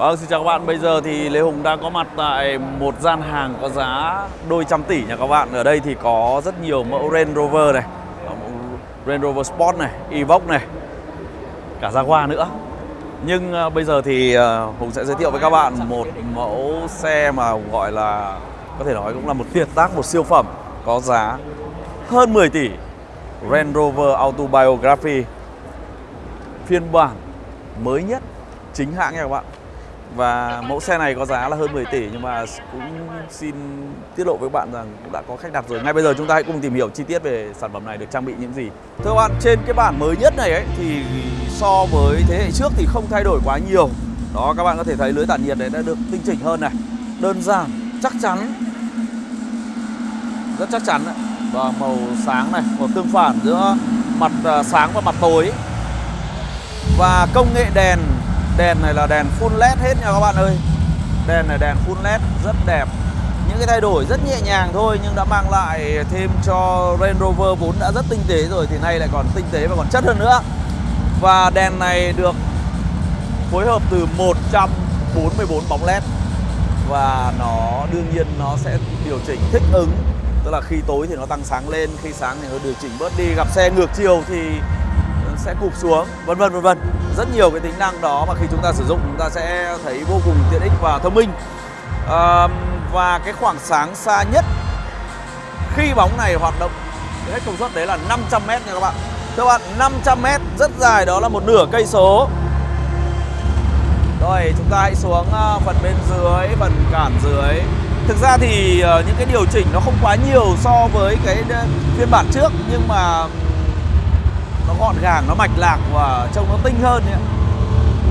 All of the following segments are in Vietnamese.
Vâng, xin chào các bạn. Bây giờ thì Lê Hùng đang có mặt tại một gian hàng có giá đôi trăm tỷ nha các bạn. Ở đây thì có rất nhiều mẫu Range Rover này, à, Range Rover Sport này, Evoque này, cả Jaguar nữa. Nhưng à, bây giờ thì à, Hùng sẽ giới thiệu với các bạn một mẫu xe mà gọi là có thể nói cũng là một tuyệt tác, một siêu phẩm có giá hơn 10 tỷ. Range Rover Autobiography phiên bản mới nhất chính hãng nha các bạn và mẫu xe này có giá là hơn 10 tỷ nhưng mà cũng xin tiết lộ với các bạn rằng cũng đã có khách đặt rồi. Ngay bây giờ chúng ta hãy cùng tìm hiểu chi tiết về sản phẩm này được trang bị những gì. Thưa các bạn, trên cái bản mới nhất này ấy thì so với thế hệ trước thì không thay đổi quá nhiều. Đó các bạn có thể thấy lưới tản nhiệt đấy đã được tinh chỉnh hơn này. Đơn giản, chắc chắn. Rất chắc chắn đấy. Và màu sáng này, màu tương phản giữa mặt à, sáng và mặt tối. Và công nghệ đèn Đèn này là đèn full led hết nha các bạn ơi. Đèn này đèn full led, rất đẹp. Những cái thay đổi rất nhẹ nhàng thôi, Nhưng đã mang lại thêm cho Range Rover vốn đã rất tinh tế rồi Thì nay lại còn tinh tế và còn chất hơn nữa. Và đèn này được phối hợp từ 144 bóng led. Và nó, đương nhiên nó sẽ điều chỉnh thích ứng. Tức là khi tối thì nó tăng sáng lên, Khi sáng thì nó điều chỉnh bớt đi. Gặp xe ngược chiều thì sẽ cụp xuống vân vân vân vân. Rất nhiều cái tính năng đó mà khi chúng ta sử dụng chúng ta sẽ thấy vô cùng tiện ích và thông minh. À, và cái khoảng sáng xa nhất khi bóng này hoạt động hết công suất đấy là 500 m nha các bạn. Các bạn 500 m rất dài đó là một nửa cây số. Rồi chúng ta hãy xuống ờ, phần bên dưới phần cản dưới. Thực ra thì ờ, những cái điều chỉnh nó không quá nhiều so với cái ờ, phiên bản trước nhưng mà nó gọn gàng nó mạch lạc và trông nó tinh hơn ấy.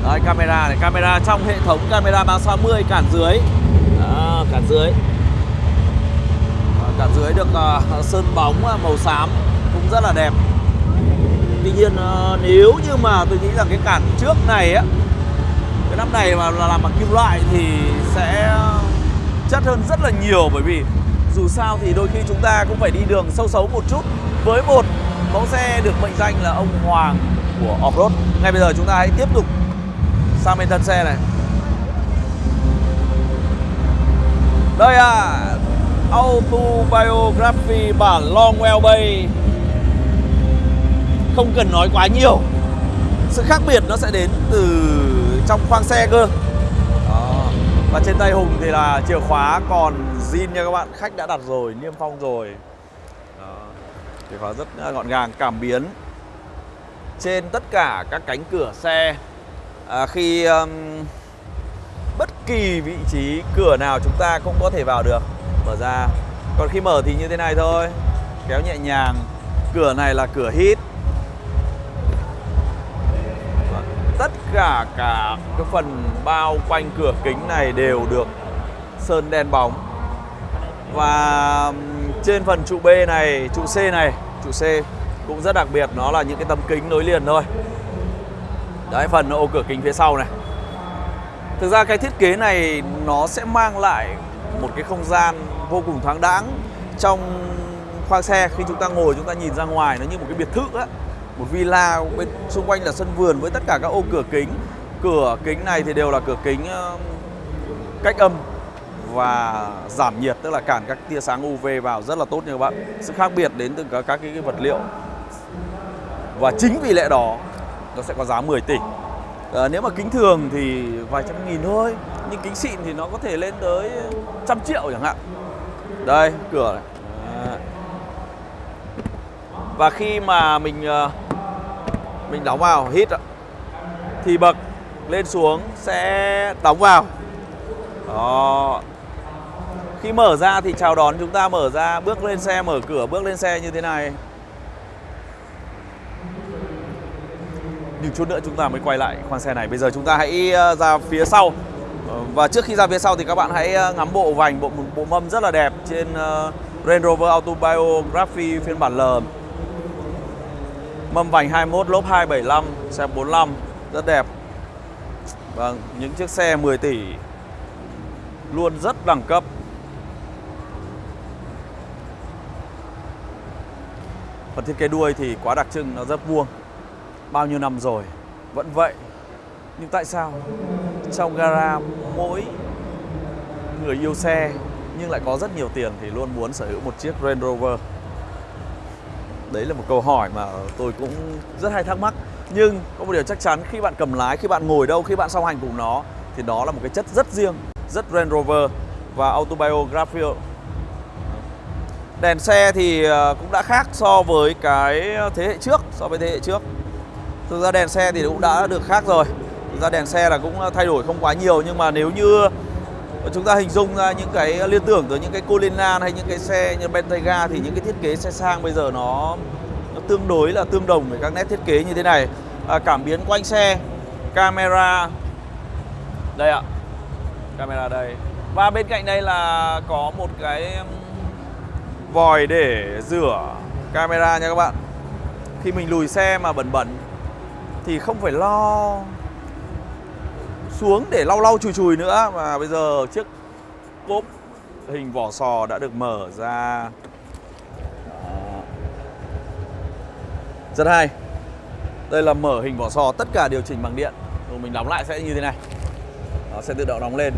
Đấy, camera này camera trong hệ thống camera 360 cản dưới. À, cản dưới. À, cản dưới được uh, sơn bóng à, màu xám cũng rất là đẹp. Tuy nhiên uh, nếu như mà tôi nghĩ rằng cái cản trước này á cái nắp này mà là làm bằng kim loại thì sẽ chất hơn rất là nhiều bởi vì dù sao thì đôi khi chúng ta cũng phải đi đường sâu xấu một chút. Với một mẫu xe được mệnh danh là ông Hoàng của Offroad. Ngay bây giờ chúng ta hãy tiếp tục sang bên thân xe này. Đây à Autobiography bản Long Wheelbase Không cần nói quá nhiều. Sự khác biệt nó sẽ đến từ trong khoang xe cơ. Đó. Và trên tay Hùng thì là chìa khóa còn zin nha các bạn. Khách đã đặt rồi, niêm phong rồi. Chìa khóa rất gọn gàng, cảm biến. Trên tất cả các cánh cửa xe à, Khi um, bất kỳ vị trí cửa nào chúng ta cũng có thể vào được Mở ra. Còn khi mở thì như thế này thôi. Kéo nhẹ nhàng Cửa này là cửa hít. Tất cả cả cái phần bao quanh cửa kính này đều được sơn đen bóng. Và trên phần trụ B này, trụ C này, trụ C cũng rất đặc biệt nó là những cái tấm kính nối liền thôi. Đấy phần ô cửa kính phía sau này. Thực ra cái thiết kế này nó sẽ mang lại một cái không gian vô cùng thoáng đãng trong khoang xe khi chúng ta ngồi chúng ta nhìn ra ngoài nó như một cái biệt thự á một villa bên xung quanh là sân vườn với tất cả các ô cửa kính cửa kính này thì đều là cửa kính cách âm và giảm nhiệt tức là cản các tia sáng UV vào rất là tốt nha các bạn. Sự khác biệt đến từ các, các cái vật liệu. Và chính vì lẽ đó nó sẽ có giá 10 tỷ. À, nếu mà kính thường thì vài trăm nghìn thôi nhưng kính xịn thì nó có thể lên tới trăm triệu chẳng hạn. Đây cửa này. À. và khi mà mình ờ, mình đóng vào hít thì bậc lên xuống sẽ đóng vào. Đó khi mở ra thì chào đón chúng ta mở ra Bước lên xe mở cửa bước lên xe như thế này. Nhưng chút nữa chúng ta mới quay lại khoang xe này. Bây giờ chúng ta hãy ờ, ra phía sau. Ờ, và trước khi ra phía sau thì các bạn hãy ờ, ngắm bộ vành Bộ, bộ mâm rất là đẹp trên Range Rover Autobiography phiên bản L. Mâm vành 21 lốp 275 Xe 45 Rất đẹp. Vâng, những chiếc xe 10 tỷ. Luôn rất đẳng cấp. Phần thiết kế đuôi thì quá đặc trưng, nó rất vuông Bao nhiêu năm rồi, vẫn vậy Nhưng tại sao trong gara mỗi người yêu xe nhưng lại có rất nhiều tiền thì luôn muốn sở hữu một chiếc Range Rover? Đấy là một câu hỏi mà tôi cũng rất hay thắc mắc. Nhưng có một điều chắc chắn khi bạn cầm lái, khi bạn ngồi đâu, khi bạn song hành cùng nó thì đó là một cái chất rất riêng, rất Range Rover và autobiographical. Đèn xe thì ờ, cũng đã khác so với cái thế hệ trước, so với thế hệ trước. Thực ra đèn xe thì cũng đã được khác rồi. Thực ra đèn xe là cũng ờ, thay đổi không quá nhiều nhưng mà nếu như chúng ta hình dung ra những cái liên tưởng tới những cái Cullinan hay những cái xe như Bentayga thì những cái thiết kế xe sang bây giờ nó, nó tương đối là tương đồng với các nét thiết kế như thế này. À, cảm biến quanh xe, camera đây ạ, camera đây và bên cạnh đây là có một cái vòi để rửa camera nha các bạn. Khi mình lùi xe mà bẩn bẩn Thì không phải lo xuống để lau lau chùi chùi nữa mà bây giờ chiếc cốp hình vỏ sò đã được mở ra. Rất hay. Đây là mở hình vỏ sò tất cả điều chỉnh bằng điện. Rồi mình đóng lại sẽ như thế này. Nó sẽ tự động đóng lên.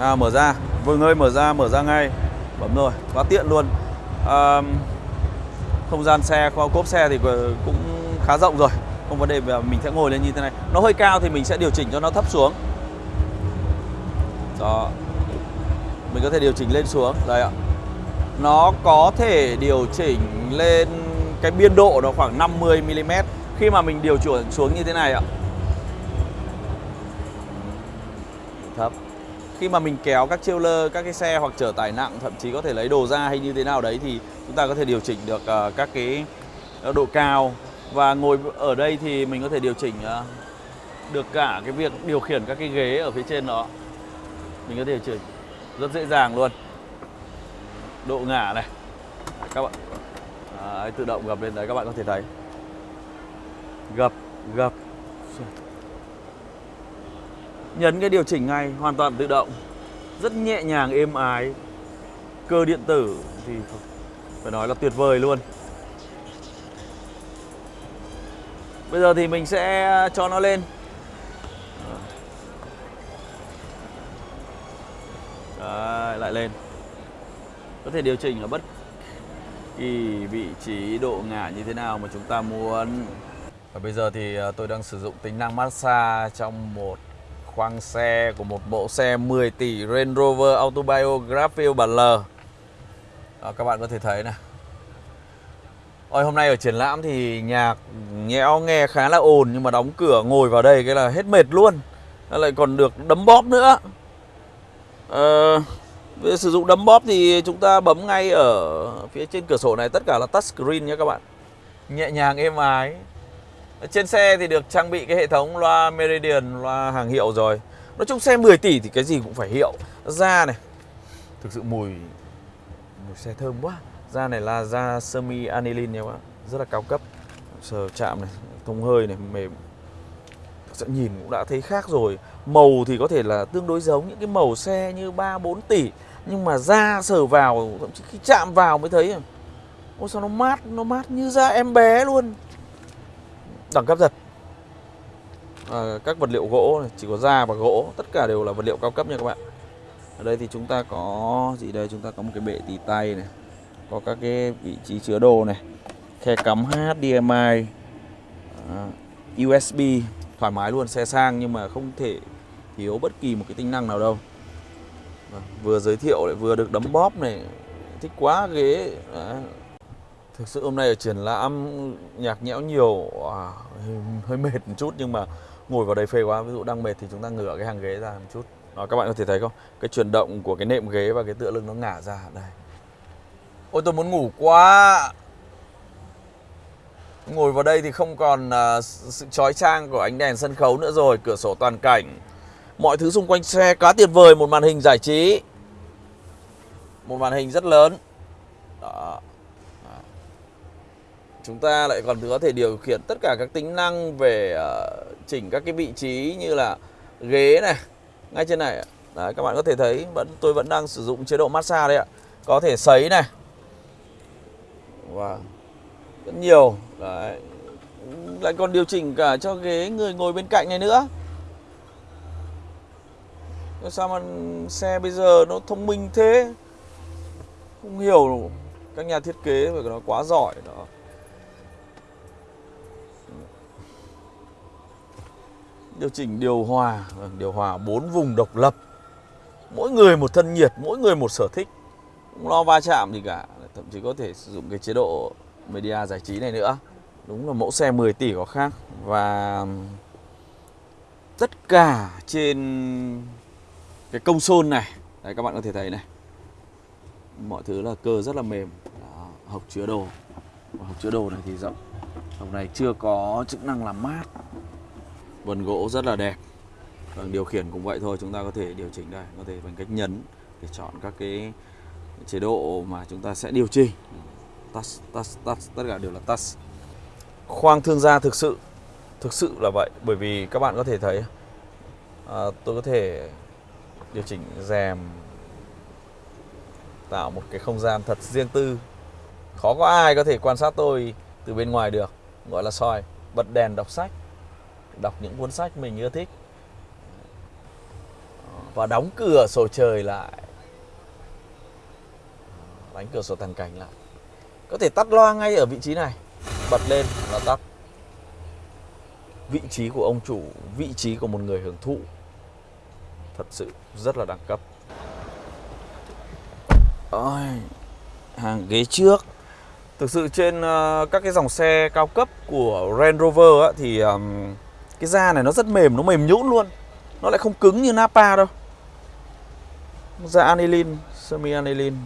À, Mở ra. Vừa ơi mở ra mở ra ngay bấm rồi quá tiện luôn. À, không gian xe cốp xe thì cũng khá rộng rồi không vấn đề về mình sẽ ngồi lên như thế này. Nó hơi cao thì mình sẽ điều chỉnh cho nó thấp xuống. Đó. Mình có thể điều chỉnh lên xuống đây ạ. Nó có thể điều chỉnh lên cái biên độ nó khoảng 50 mm khi mà mình điều chuyển xuống như thế này ạ khi mà mình kéo các trailer, các cái xe hoặc chở tải nặng thậm chí có thể lấy đồ ra hay như thế nào đấy thì chúng ta có thể điều chỉnh được uh, các cái ờ, độ cao. Và ngồi ở đây thì mình có thể điều chỉnh uh, được cả cái việc điều khiển các cái ghế ở phía trên đó. Mình có thể điều chỉnh rất dễ dàng luôn. Độ ngả này. Các bạn. À, tự động gập lên đấy các bạn có thể thấy. Gập gập. Nhấn cái điều chỉnh ngay hoàn toàn tự động. Rất nhẹ nhàng êm ái. Cơ điện tử thì phải nói là tuyệt vời luôn. Bây giờ thì mình sẽ cho nó lên. Đấy, lại lên. Có thể điều chỉnh ở bất kỳ vị trí độ ngả như thế nào mà chúng ta muốn. Và bây giờ thì à, tôi đang sử dụng tính năng massage trong một khoang xe của một mẫu xe 10 tỷ Range Rover Autobiography bản L. Đó, các bạn có thể thấy này. Ôi, hôm nay ở triển lãm thì nhạc nhẽo nghe khá là ồn nhưng mà đóng cửa ngồi vào đây cái là hết mệt luôn. Nó lại còn được đấm bóp nữa. À, về sử dụng đấm bóp thì chúng ta bấm ngay ở phía trên cửa sổ này. Tất cả là touch screen nhé các bạn. Nhẹ nhàng êm ái trên xe thì được trang bị cái hệ thống loa Meridian, loa hàng hiệu rồi. Nói chung xe 10 tỷ thì cái gì cũng phải hiệu. Da này. Thực sự mùi Mùi xe thơm quá. Da này là da semi aniline nha các bạn. Rất là cao cấp. Sờ chạm này, thông hơi này, mềm. Thực sự nhìn cũng đã thấy khác rồi. Màu thì có thể là tương đối giống những cái màu xe như 3-4 tỷ. Nhưng mà da sờ vào, thậm chí khi chạm vào mới thấy. Ôi sao nó mát, nó mát như da em bé luôn đẳng cấp giật. À, các vật liệu gỗ này, chỉ có da và gỗ tất cả đều là vật liệu cao cấp nha các bạn. Ở đây thì chúng ta có gì đây? Chúng ta có một cái bệ tì tay này có các cái vị trí chứa đồ này khe cắm HDMI à, USB thoải mái luôn xe sang nhưng mà không thể thiếu bất kỳ một cái tính năng nào đâu. À, vừa giới thiệu lại vừa được đấm bóp này thích quá ghế à, Thực sự hôm nay ở triển lãm nhạc nhẽo nhiều à, hơi mệt một chút nhưng mà ngồi vào đây phê quá. Ví dụ đang mệt thì chúng ta ngửa cái hàng ghế ra một chút. Đó, các bạn có thể thấy không? Cái chuyển động của cái nệm ghế và cái tựa lưng nó ngả ra đây. Ôi tôi muốn ngủ quá. Ngồi vào đây thì không còn uh, sự chói chang của ánh đèn sân khấu nữa rồi, cửa sổ toàn cảnh. Mọi thứ xung quanh xe quá tuyệt vời, một màn hình giải trí. Một màn hình rất lớn. Đó chúng ta lại còn có thể điều khiển tất cả các tính năng về uh, chỉnh các cái vị trí như là ghế này ngay trên này đấy các bạn có thể thấy vẫn tôi vẫn đang sử dụng chế độ massage đấy ạ. Có thể sấy này. Và wow. rất nhiều. Đấy lại còn điều chỉnh cả cho ghế người ngồi bên cạnh này nữa. Sao mà xe bây giờ nó thông minh thế? Không hiểu. Các nhà thiết kế phải nó quá giỏi đó. Điều chỉnh điều hòa vâng, điều hòa bốn vùng độc lập. Mỗi người một thân nhiệt mỗi người một sở thích. Không lo va chạm gì cả thậm chí có thể sử dụng cái chế độ media giải trí này nữa. Đúng là mẫu xe 10 tỷ có khác. Và tất cả trên cái công sôn này đấy các bạn có thể thấy này. Mọi thứ là cơ rất là mềm. Đó, hộc chứa đồ. Hộc chứa đồ này thì rộng. Hộc này chưa có chức năng làm mát vân gỗ rất là đẹp. Vâng, điều khiển cũng vậy thôi chúng ta có thể điều chỉnh đây có thể bằng cách nhấn để chọn các cái chế độ mà chúng ta sẽ điều chỉnh. Touch, touch, touch, tất cả đều là touch khoang thương gia thực sự thực sự là vậy bởi vì các bạn có thể thấy à, tôi có thể điều chỉnh rèm tạo một cái không gian thật riêng tư. Khó có ai có thể quan sát tôi từ bên ngoài được gọi là soi bật đèn đọc sách đọc những cuốn sách mình yêu thích. Và đóng cửa sổ trời lại. Đánh cửa sổ thẳng cảnh lại. Có thể tắt loa ngay ở vị trí này. Bật lên là tắt. Vị trí của ông chủ vị trí của một người hưởng thụ. Thật sự rất là đẳng cấp. Ôi, hàng ghế trước. Thực sự trên uh, các cái dòng xe cao cấp của Range Rover á, thì um, cái da này nó rất mềm nó mềm nhũn luôn. Nó lại không cứng như Napa đâu. Da aniline semi aniline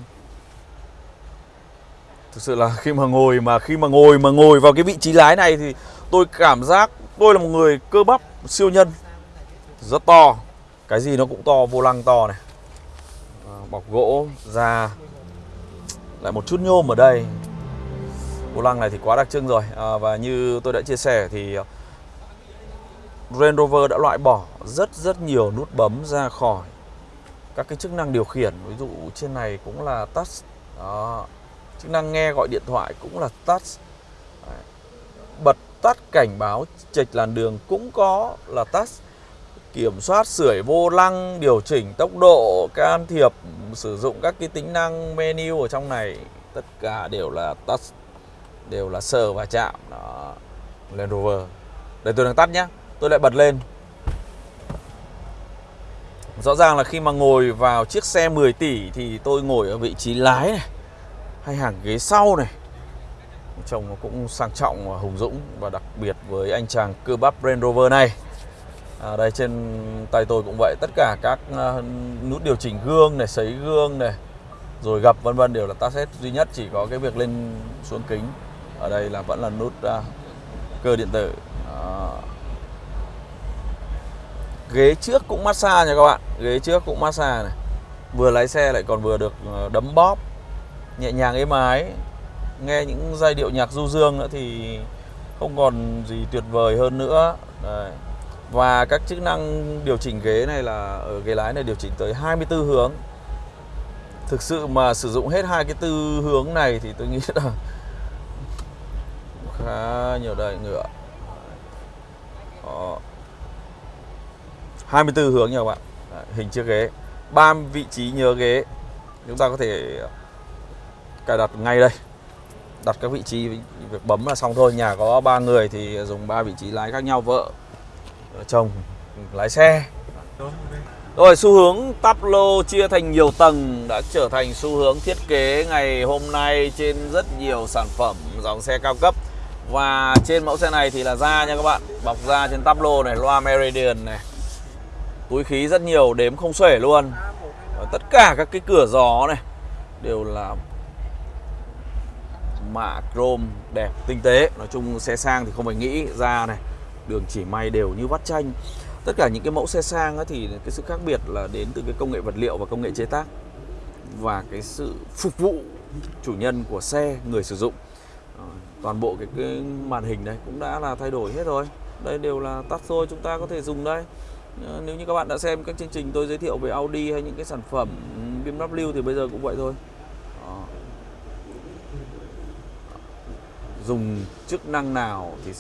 thực sự là khi mà ngồi mà khi mà ngồi mà ngồi vào cái vị trí lái này thì tôi cảm giác tôi là một người cơ bắp siêu nhân. Rất to. Cái gì nó cũng to vô lăng to này. À, bọc gỗ da. Lại một chút nhôm ở đây. Vô lăng này thì quá đặc trưng rồi. À, và như tôi đã chia sẻ thì à, Range Rover đã loại bỏ rất rất nhiều nút bấm ra khỏi các cái chức năng điều khiển. Ví dụ trên này cũng là touch. Đó. Chức năng nghe gọi điện thoại cũng là touch. Đấy. bật tắt cảnh báo, chệch làn đường cũng có là touch. Kiểm soát sưởi vô lăng, điều chỉnh tốc độ, can thiệp, sử dụng các cái tính năng menu ở trong này. Tất cả đều là touch, đều là sờ và chạm. Đó. Land Rover. Đây tôi đang tắt nhé tôi lại bật lên. Rõ ràng là khi mà ngồi vào chiếc xe 10 tỷ thì tôi ngồi ở vị trí lái này hay hàng ghế sau này. Trông nó cũng sang trọng và hùng dũng và đặc biệt với anh chàng cơ bắp Range Rover này. À, Đây trên tay tôi cũng vậy. Tất cả các uh, nút điều chỉnh gương này, sấy gương này Rồi gập vân vân đều là ta hết Duy nhất. Chỉ có cái việc lên xuống kính. Ở đây là vẫn là nút uh, cơ điện tử ghế trước cũng massage nha các bạn. Ghế trước cũng massage này. Vừa lái xe lại còn vừa được ờ, đấm bóp. Nhẹ nhàng êm ái. Nghe những giai điệu nhạc du dương nữa thì không còn gì tuyệt vời hơn nữa. Đây. và các chức năng điều chỉnh ghế này là, ở ghế lái này điều chỉnh tới 24 hướng. Thực sự mà sử dụng hết hai cái tư hướng này thì tôi nghĩ là khá nhiều đời ngựa. Đó. 24 hướng nha các bạn. Đấy, hình chiếc ghế. Ba vị trí nhớ ghế. Chúng ta có thể cài đặt ngay đây. Đặt các vị trí việc bấm là xong thôi. Nhà có ba người thì dùng ba vị trí lái khác nhau vợ chồng lái xe. Rồi xu hướng tắp lô chia thành nhiều tầng đã trở thành xu hướng thiết kế ngày hôm nay trên rất nhiều sản phẩm dòng xe cao cấp. Và trên mẫu xe này thì là da nha các bạn. Bọc da trên tắp lô này loa Meridian này túi khí rất nhiều đếm không xuể luôn. Và tất cả các cái cửa gió này đều là mạ chrome đẹp tinh tế. Nói chung xe sang thì không phải nghĩ ra này. Đường chỉ may đều như vắt chanh. Tất cả những cái mẫu xe sang thì cái sự khác biệt là đến từ cái công nghệ vật liệu và công nghệ chế tác và cái sự phục vụ chủ nhân của xe người sử dụng. Ờ, toàn bộ cái, cái màn hình này cũng đã là thay đổi hết rồi. Đây đều là tắt thôi chúng ta có thể dùng đây. Ờ, nếu như các bạn đã xem các chương trình tôi giới thiệu về Audi hay những cái sản phẩm BMW thì bây giờ cũng vậy thôi. Đó. dùng chức năng nào thì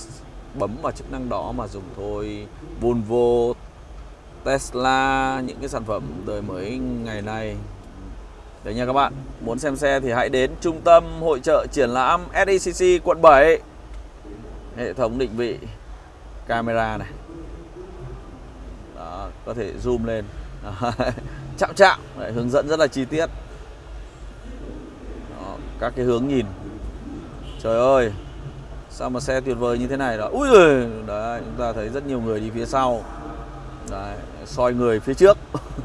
bấm vào chức năng đó mà dùng thôi. Volvo, Tesla, những cái sản phẩm đời mới ngày nay. Đấy nha các bạn Muốn xem xe thì hãy đến trung tâm hội trợ triển lãm SECC quận 7 Hệ thống định vị, camera này có thể zoom lên. Chạm chạm Đấy, hướng dẫn rất là chi tiết. Đó, các cái hướng nhìn. Trời ơi sao mà xe tuyệt vời như thế này đó. Ui rồi đấy chúng ta thấy rất nhiều người đi phía sau. Đấy, soi người phía trước.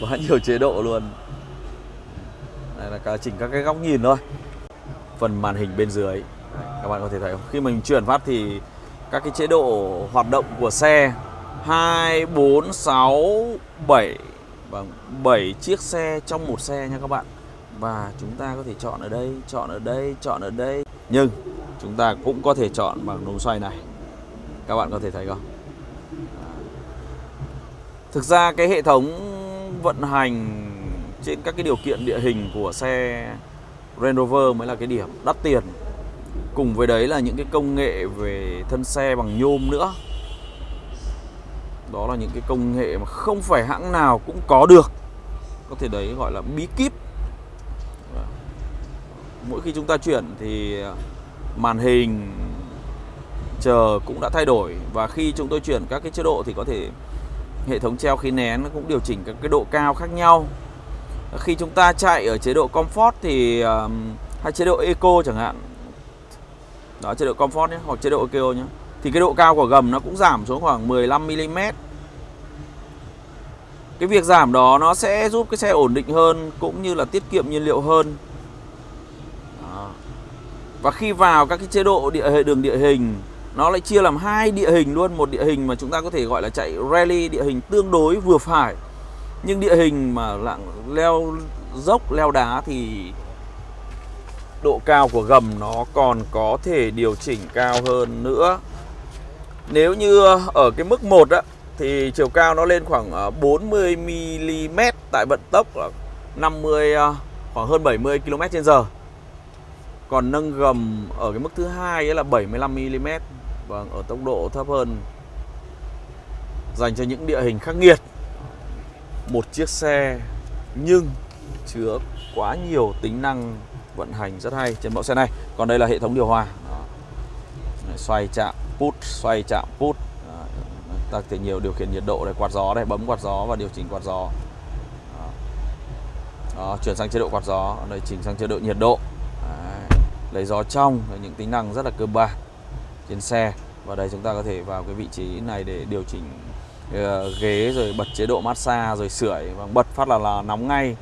Quá nhiều chế độ luôn. Đây là cả chỉnh các cái góc nhìn thôi. Phần màn hình bên dưới. Các bạn có thể thấy không? Khi mình chuyển phát thì các cái chế độ hoạt động của xe 2, 4, 6, 7 Vâng, 7 chiếc xe trong một xe nha các bạn. Và chúng ta có thể chọn ở đây, chọn ở đây, chọn ở đây. Nhưng chúng ta cũng có thể chọn bằng núm xoay này. Các bạn có thể thấy không? Thực ra cái hệ thống vận hành trên các cái điều kiện địa hình của xe Range Rover mới là cái điểm đắt tiền. Cùng với đấy là những cái công nghệ về thân xe bằng nhôm nữa đó là những cái công nghệ mà không phải hãng nào cũng có được. Có thể đấy gọi là bí kíp. Mỗi khi chúng ta chuyển thì à, màn hình chờ cũng đã thay đổi. Và khi chúng tôi chuyển các cái chế độ thì có thể hệ thống treo khí nén nó cũng điều chỉnh các cái độ cao khác nhau. Khi chúng ta chạy ở chế độ comfort thì à, hay chế độ eco chẳng hạn. Đó, chế độ comfort nhé, hoặc chế độ eco nhé thì cái độ cao của gầm nó cũng giảm xuống khoảng 15 mm. Cái việc giảm đó nó sẽ giúp cái xe ổn định hơn cũng như là tiết kiệm nhiên liệu hơn. Và khi vào các cái chế độ địa hệ đường địa hình nó lại chia làm hai địa hình luôn, một địa hình mà chúng ta có thể gọi là chạy rally địa hình tương đối vừa phải. Nhưng địa hình mà lạng leo dốc leo đá thì độ cao của gầm nó còn có thể điều chỉnh cao hơn nữa nếu như ờ, ở cái mức 1 á thì chiều cao nó lên khoảng ờ, 40 mm tại vận tốc là 50 ờ, khoảng hơn 70 km/h. Còn nâng gầm ở cái mức thứ hai là 75 mm. Vâng, ở tốc độ thấp hơn. Dành cho những địa hình khắc nghiệt. Một chiếc xe nhưng chứa quá nhiều tính năng vận hành rất hay trên mẫu xe này. Còn đây là hệ thống điều hòa. Đó. Xoay chạm put xoay chạm put. Ta thể nhiều điều khiển nhiệt độ để quạt gió đây bấm quạt gió và điều chỉnh quạt gió. Đó. Đó, chuyển sang chế độ quạt gió. Đây chỉnh sang chế độ nhiệt độ. Đấy. lấy gió trong những tính năng rất là cơ bản trên xe. Và đây chúng ta có thể vào cái vị trí này để điều chỉnh uh, ghế rồi bật chế độ massage rồi sưởi. Và bật phát là, là nóng ngay.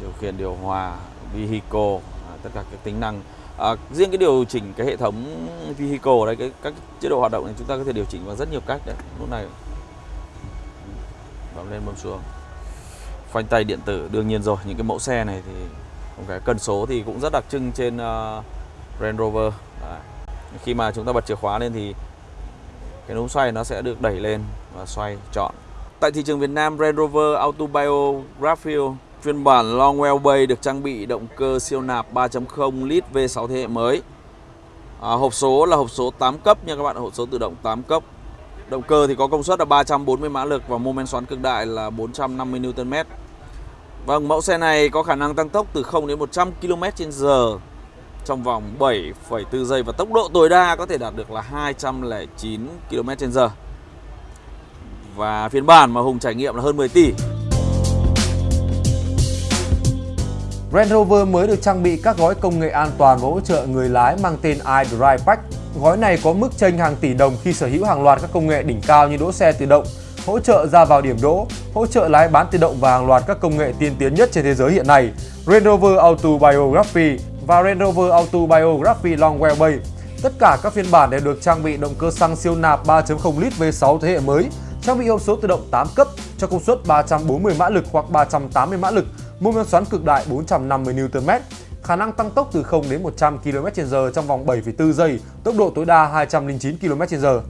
Điều khiển điều hòa vehicle. Tất cả các tính năng À, riêng cái điều chỉnh cái hệ thống vehicle đây cái các chế độ hoạt động này chúng ta có thể điều chỉnh bằng rất nhiều cách đấy. Lúc này bấm lên bấm xuống. Phanh tay điện tử đương nhiên rồi, những cái mẫu xe này thì cái cần số thì cũng rất đặc trưng trên uh, Range Rover. Đấy. Khi mà chúng ta bật chìa khóa lên thì cái núm xoay nó sẽ được đẩy lên và xoay chọn. Tại thị trường Việt Nam, Range Rover Autobiography Phiên bản Longwell Bay được trang bị động cơ siêu nạp 3.0 lít V6 thế hệ mới. À, hộp số là hộp số 8 cấp nha các bạn, hộp số tự động 8 cấp. Động cơ thì có công suất là 340 mã lực và mô men xoắn cực đại là 450 Nm. Vâng, mẫu xe này có khả năng tăng tốc từ 0 đến 100 km/h trong vòng 7,4 giây và tốc độ tối đa có thể đạt được là 209 km/h. Và phiên bản mà Hùng trải nghiệm là hơn 10 tỷ. Range Rover mới được trang bị các gói công nghệ an toàn và hỗ trợ người lái mang tên iDrive Pack. Gói này có mức tranh hàng tỷ đồng khi sở hữu hàng loạt các công nghệ đỉnh cao như đỗ xe tự động, hỗ trợ ra vào điểm đỗ, hỗ trợ lái bán tự động và hàng loạt các công nghệ tiên tiến nhất trên thế giới hiện nay. Range Rover Auto Biography và Range Rover Auto Biography Longwell Tất cả các phiên bản đều được trang bị động cơ xăng siêu nạp 3.0 lít V6 thế hệ mới, trang bị hộp số tự động 8 cấp cho công suất 340 mã lực hoặc 380 mã lực mô men xoắn cực đại 450 Nm, khả năng tăng tốc từ 0 đến 100 km/h trong vòng 7,4 giây, tốc độ tối đa 209 km/h.